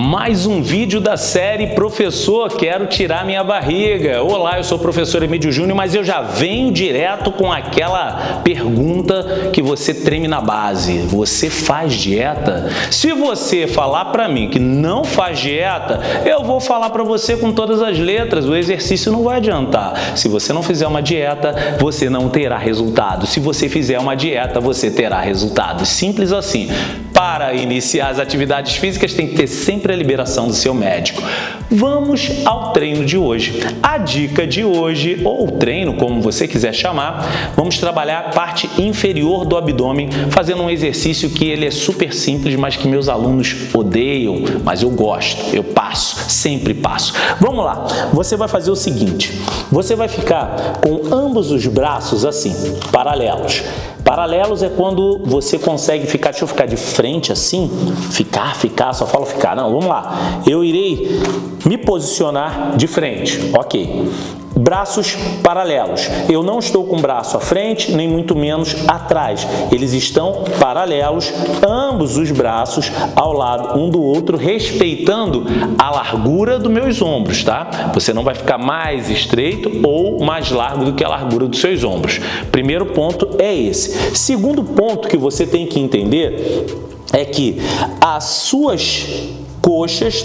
Mais um vídeo da série Professor, quero tirar minha barriga. Olá, eu sou o professor Emílio Júnior, mas eu já venho direto com aquela pergunta que você treme na base. Você faz dieta? Se você falar para mim que não faz dieta, eu vou falar para você com todas as letras. O exercício não vai adiantar. Se você não fizer uma dieta, você não terá resultado. Se você fizer uma dieta, você terá resultado. Simples assim. Para iniciar as atividades físicas, tem que ter sempre a liberação do seu médico. Vamos ao treino de hoje. A dica de hoje, ou treino, como você quiser chamar, vamos trabalhar a parte inferior do abdômen, fazendo um exercício que ele é super simples, mas que meus alunos odeiam, mas eu gosto, eu passo, sempre passo. Vamos lá, você vai fazer o seguinte, você vai ficar com ambos os braços assim, paralelos. Paralelos é quando você consegue ficar, deixa eu ficar de frente assim, ficar, ficar, só falo ficar, não, vamos lá. Eu irei me posicionar de frente, ok braços paralelos. Eu não estou com o braço à frente, nem muito menos atrás. Eles estão paralelos, ambos os braços ao lado um do outro, respeitando a largura dos meus ombros, tá? Você não vai ficar mais estreito ou mais largo do que a largura dos seus ombros. Primeiro ponto é esse. Segundo ponto que você tem que entender é que as suas coxas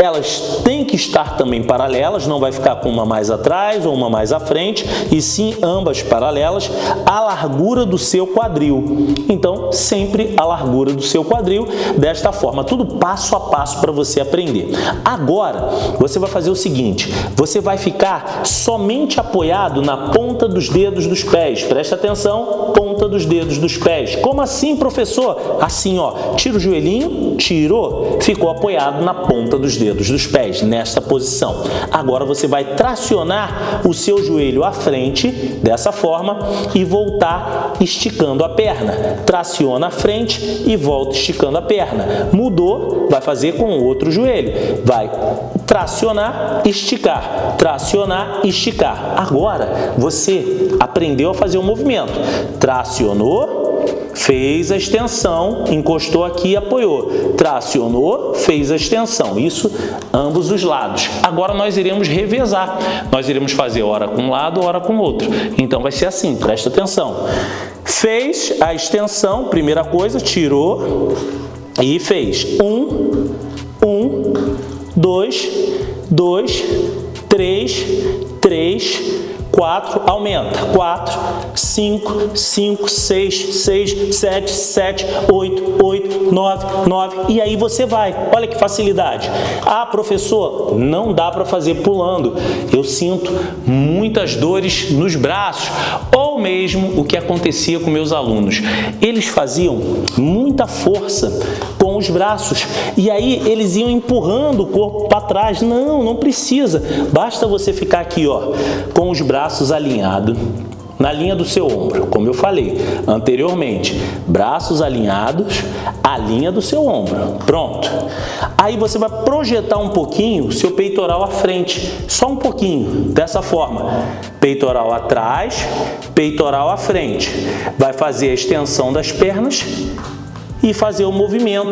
elas têm que estar também paralelas, não vai ficar com uma mais atrás ou uma mais à frente, e sim ambas paralelas à largura do seu quadril. Então, sempre a largura do seu quadril, desta forma, tudo passo a passo para você aprender. Agora, você vai fazer o seguinte, você vai ficar somente apoiado na ponta dos dedos dos pés. Presta atenção, ponta dos dedos dos pés. Como assim, professor? Assim, ó, tira o joelhinho, tirou, ficou apoiado na ponta dos dedos dedos dos pés nesta posição. Agora você vai tracionar o seu joelho à frente, dessa forma, e voltar esticando a perna. Traciona à frente e volta esticando a perna. Mudou, vai fazer com o outro joelho. Vai tracionar, esticar, tracionar, esticar. Agora você aprendeu a fazer o um movimento. Tracionou, fez a extensão, encostou aqui e apoiou. Tracionou, fez a extensão. Isso ambos os lados. Agora nós iremos revezar. Nós iremos fazer hora com um lado, hora com o outro. Então vai ser assim, presta atenção. Fez a extensão, primeira coisa, tirou e fez. Um, um, dois, dois, três, três, 4, aumenta. 4, 5, 5, 6, 6, 7, 7, 8, 8, 9, 9. E aí você vai. Olha que facilidade. Ah, professor, não dá para fazer pulando. Eu sinto muitas dores nos braços. Ou mesmo o que acontecia com meus alunos. Eles faziam muita força os braços. E aí eles iam empurrando o corpo para trás. Não, não precisa. Basta você ficar aqui, ó, com os braços alinhados na linha do seu ombro, como eu falei anteriormente, braços alinhados, a linha do seu ombro, pronto. Aí você vai projetar um pouquinho o seu peitoral à frente, só um pouquinho, dessa forma, peitoral atrás, peitoral à frente. Vai fazer a extensão das pernas e fazer o movimento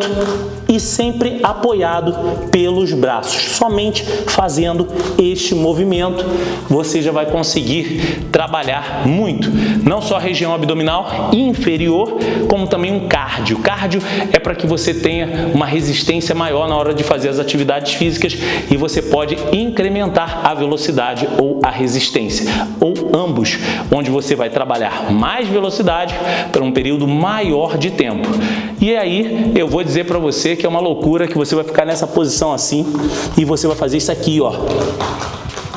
e sempre apoiado pelos braços. Somente fazendo este movimento você já vai conseguir trabalhar muito, não só a região abdominal inferior, como também um cardio. Cardio é para que você tenha uma resistência maior na hora de fazer as atividades físicas e você pode incrementar a velocidade ou a resistência, ou ambos, onde você vai trabalhar mais velocidade por um período maior de tempo. E aí eu vou dizer para você que é uma loucura que você vai ficar nessa posição assim e você vai fazer isso aqui, ó.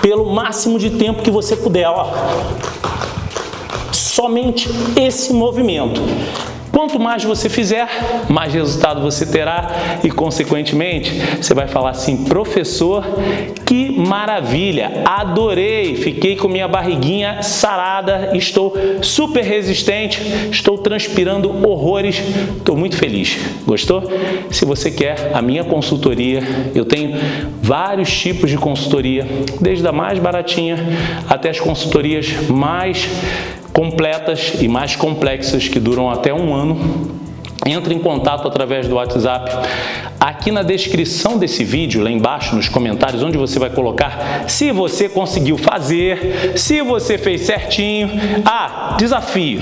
Pelo máximo de tempo que você puder, ó. Somente esse movimento. Quanto mais você fizer, mais resultado você terá e, consequentemente, você vai falar assim, professor, que maravilha, adorei, fiquei com minha barriguinha sarada, estou super resistente, estou transpirando horrores, estou muito feliz. Gostou? Se você quer a minha consultoria, eu tenho vários tipos de consultoria, desde a mais baratinha até as consultorias mais completas e mais complexas que duram até um ano. Entre em contato através do WhatsApp aqui na descrição desse vídeo, lá embaixo nos comentários, onde você vai colocar se você conseguiu fazer, se você fez certinho. Ah, desafio.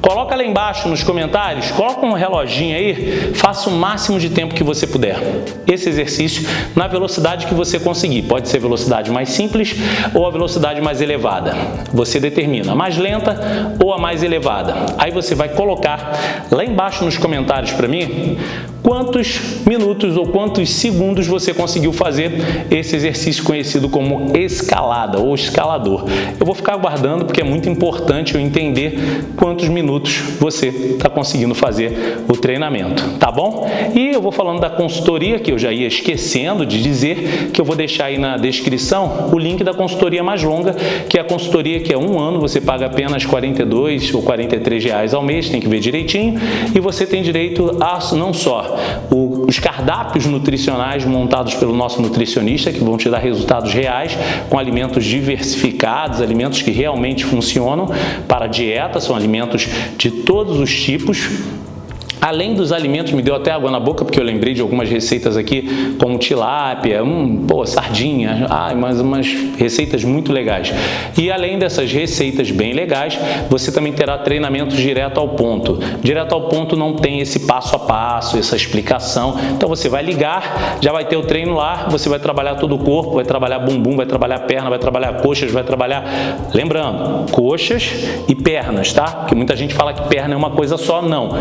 Coloca lá embaixo nos comentários, coloca um reloginho aí, faça o máximo de tempo que você puder. Esse exercício na velocidade que você conseguir. Pode ser velocidade mais simples ou a velocidade mais elevada. Você determina a mais lenta ou a mais elevada. Aí você vai colocar lá embaixo nos comentários para mim quantos minutos ou quantos segundos você conseguiu fazer esse exercício conhecido como escalada ou escalador. Eu vou ficar aguardando porque é muito importante eu entender quantos minutos você está conseguindo fazer o treinamento, tá bom? E eu vou falando da consultoria, que eu já ia esquecendo de dizer, que eu vou deixar aí na descrição o link da consultoria mais longa, que é a consultoria que é um ano, você paga apenas 42 ou 43 reais ao mês, tem que ver direitinho, e você tem direito a não só os cardápios nutricionais montados pelo nosso nutricionista, que vão te dar resultados reais, com alimentos diversificados, alimentos que realmente funcionam para a dieta, são alimentos de todos os tipos, Além dos alimentos, me deu até água na boca, porque eu lembrei de algumas receitas aqui, como tilápia, hum, sardinha, ai, mas umas receitas muito legais. E além dessas receitas bem legais, você também terá treinamentos direto ao ponto. Direto ao ponto não tem esse passo a passo, essa explicação. Então você vai ligar, já vai ter o treino lá, você vai trabalhar todo o corpo, vai trabalhar bumbum, vai trabalhar perna, vai trabalhar coxas, vai trabalhar... Lembrando, coxas e pernas, tá? Porque muita gente fala que perna é uma coisa só, não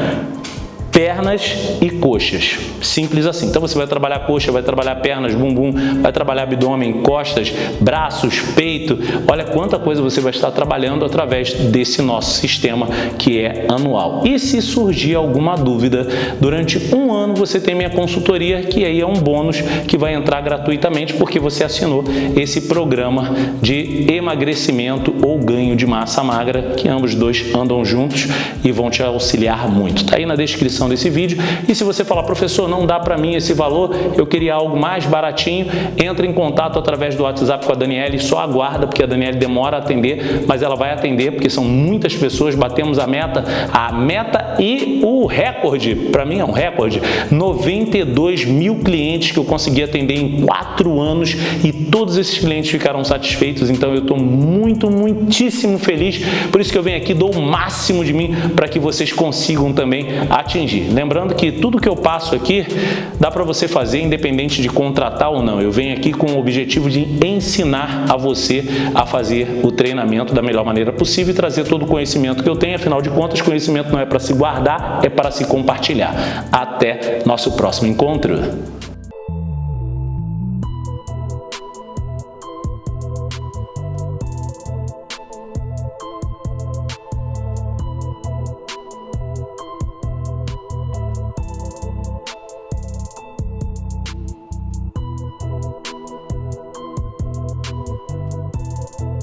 pernas e coxas. Simples assim. Então você vai trabalhar coxa, vai trabalhar pernas, bumbum, vai trabalhar abdômen, costas, braços, peito. Olha quanta coisa você vai estar trabalhando através desse nosso sistema que é anual. E se surgir alguma dúvida, durante um ano você tem minha consultoria, que aí é um bônus que vai entrar gratuitamente porque você assinou esse programa de emagrecimento ou ganho de massa magra, que ambos dois andam juntos e vão te auxiliar muito. Está aí na descrição descrição desse vídeo. E se você falar, professor, não dá para mim esse valor, eu queria algo mais baratinho, entre em contato através do WhatsApp com a Daniele, só aguarda, porque a Daniele demora a atender, mas ela vai atender, porque são muitas pessoas, batemos a meta, a meta e o recorde, para mim é um recorde, 92 mil clientes que eu consegui atender em quatro anos e todos esses clientes ficaram satisfeitos, então eu estou muito, muitíssimo feliz, por isso que eu venho aqui, dou o máximo de mim para que vocês consigam também atingir Lembrando que tudo que eu passo aqui dá para você fazer independente de contratar ou não. Eu venho aqui com o objetivo de ensinar a você a fazer o treinamento da melhor maneira possível e trazer todo o conhecimento que eu tenho. Afinal de contas, conhecimento não é para se guardar, é para se compartilhar. Até nosso próximo encontro.